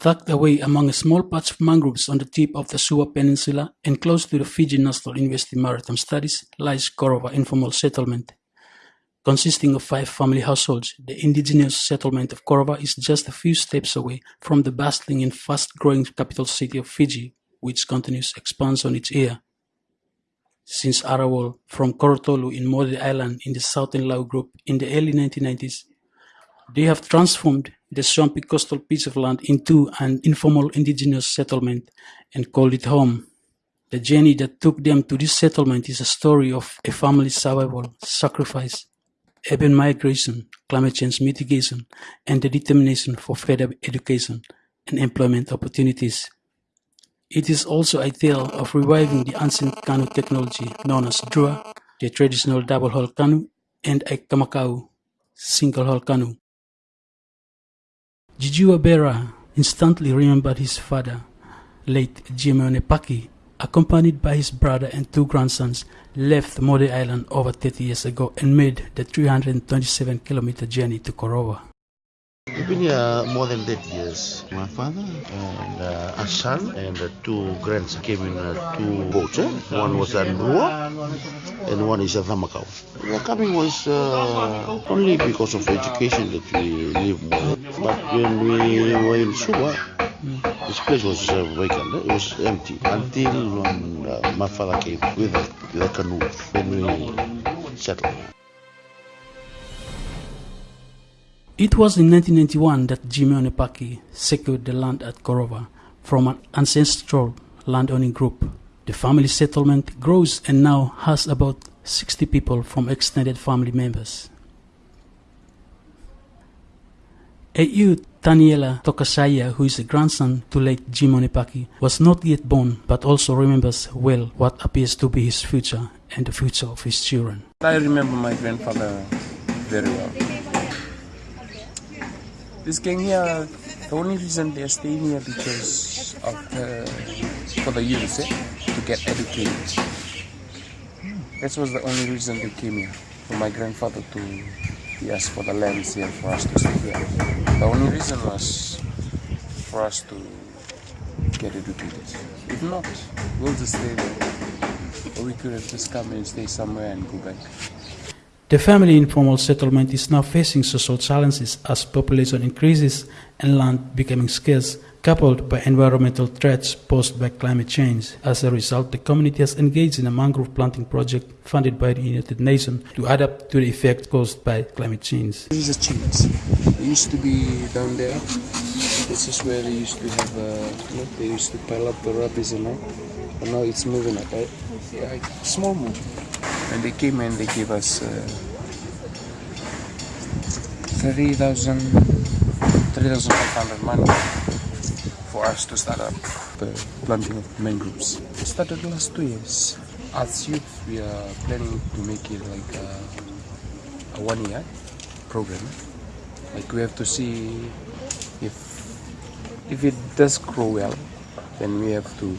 Tucked away among a small patch of mangroves on the tip of the Suva Peninsula and close to the Fiji National University Maritime Studies lies Korova Informal Settlement. Consisting of five family households, the indigenous settlement of Korova is just a few steps away from the bustling and fast-growing capital city of Fiji, which continues expansion each year. Since Arawal from Korotolu in Mode Island in the Southern Lau Group in the early 1990s, they have transformed the swampy coastal piece of land into an informal indigenous settlement and called it home. The journey that took them to this settlement is a story of a family's survival, sacrifice, urban migration, climate change mitigation, and the determination for further education and employment opportunities. It is also a tale of reviving the ancient canoe technology known as drua, the traditional double-hull canoe, and a kamakau, single-hull canoe. Jijua Bera instantly remembered his father, late Jimeone Paki, accompanied by his brother and two grandsons, left Mode Island over 30 years ago and made the 327 kilometer journey to Korova. I've been here more than 30 years. My father and uh, a son and uh, two grandsons came in uh, two boats. Eh? One was a drua and one is a camakau. The coming was uh, only because of education that we live more. But when we were in Suva, this place was uh, vacant. eh? It was empty until when uh, my father came with the, the canoe. Then we settled. It was in 1991 that Jimeone Paki secured the land at Korova from an ancestral landowning group. The family settlement grows and now has about 60 people from extended family members. A.U. Taniela Tokasaya, who is a grandson to late Jimeone Paki, was not yet born but also remembers well what appears to be his future and the future of his children. I remember my grandfather very well. This gang here, the only reason they're staying here because of the, for the youth, eh, to get educated. This was the only reason they came here, for my grandfather to asked for the lands here for us to stay here. The only reason was for us to get educated. If not, we'll just stay there. Or we could have just come and stay somewhere and go back. The family informal settlement is now facing social challenges as population increases and land becoming scarce, coupled by environmental threats posed by climate change. As a result, the community has engaged in a mangrove planting project funded by the United Nations to adapt to the effect caused by climate change. This is a change. It used to be down there. This is where they used to have, uh, you know, they used to pile up the rubbish and all. But now it's moving up, right? Yeah, small move. And they came and they gave us uh, 30,000, 3,500 money for us to start up the planting of mangroves. It started last two years. As youth, we are planning to make it like a, a one year program. Like we have to see if if it does grow well, then we have to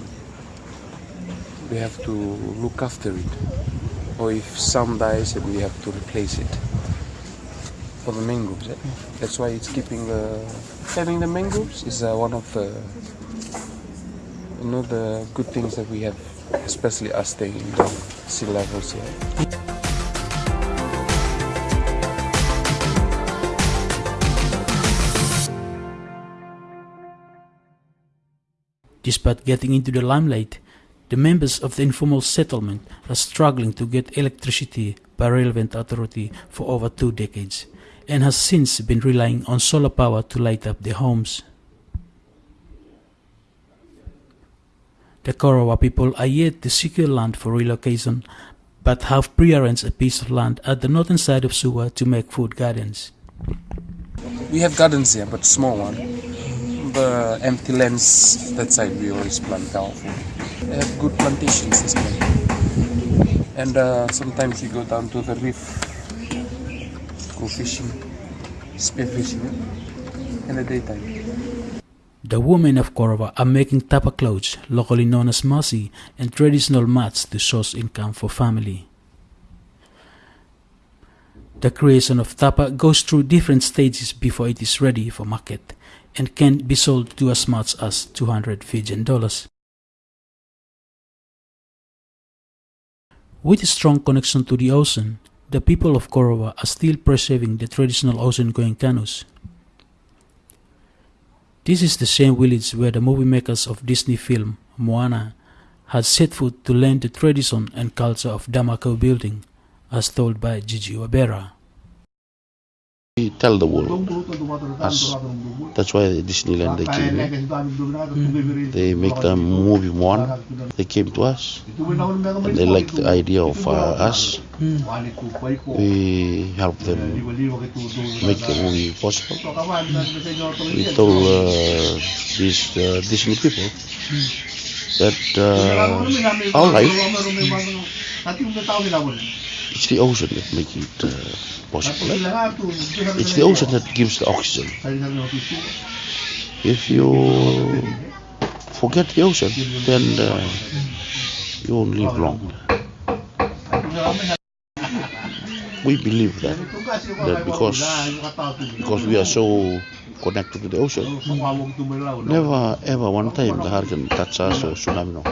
we have to look after it. Or if some dies, we have to replace it for the mangroves. Eh? That's why it's keeping the having the mangroves is uh, one of the you know the good things that we have, especially us staying in the sea levels here. Despite getting into the limelight, the members of the informal settlement are struggling to get electricity by relevant authority for over two decades and has since been relying on solar power to light up their homes. The Korova people are yet to secure land for relocation but have pre-arranged a piece of land at the northern side of Suva to make food gardens. We have gardens here, but small one. The empty lands that side we always plant our food. They have good plantations this way. And uh, sometimes we go down to the reef go fishing, spear fishing in the daytime. The women of Korova are making tapa clothes, locally known as masi, and traditional mats to source income for family. The creation of tapa goes through different stages before it is ready for market. and can be sold to as much as 200 Fijian dollars. With a strong connection to the ocean, the people of Korova are still preserving the traditional ocean-going canoes. This is the same village where the movie makers of Disney film Moana had set foot to learn the tradition and culture of camakau building, as told by Gigi Wabera. We tell the world. Us. That's why Disneyland they came here. They make the movie one. They came to us. And they like the idea of uh, us. We help them make the movie possible. We told uh, these uh, Disney people that uh, our life it's the ocean that makes it uh, possible. It's the ocean that gives the oxygen. If you forget the ocean, then uh, you won't live long. We believe that that because because we are so connected to the ocean, never ever one time the hurricane touch us or tsunami. No,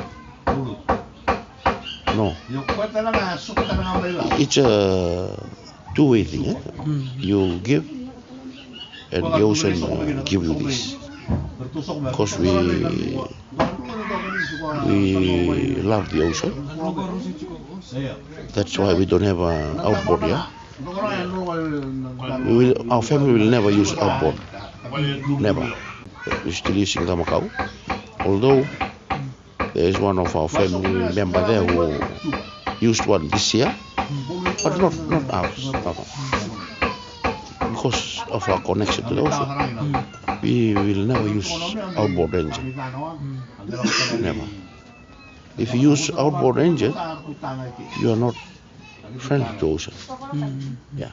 no. It's a two-way thing. Eh? You give, and the ocean uh, give you this. Because we we love the ocean. That's why we don't have an outboard here. We will, our family will never use outboard. Never. We're still using camakau. Although there is one of our family member there who used one this year, but not not ours. Because of our connection to the ocean, we will never use outboard engine. Never. If you use outboard engine, you are not friendly to ocean. Yeah.